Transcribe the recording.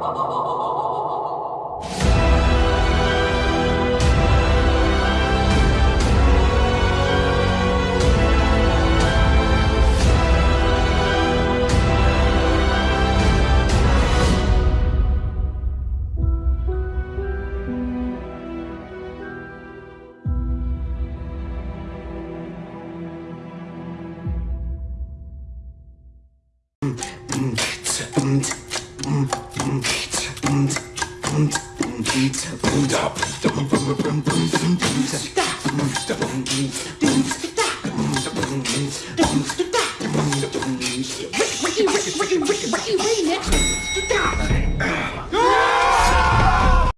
oh Wait,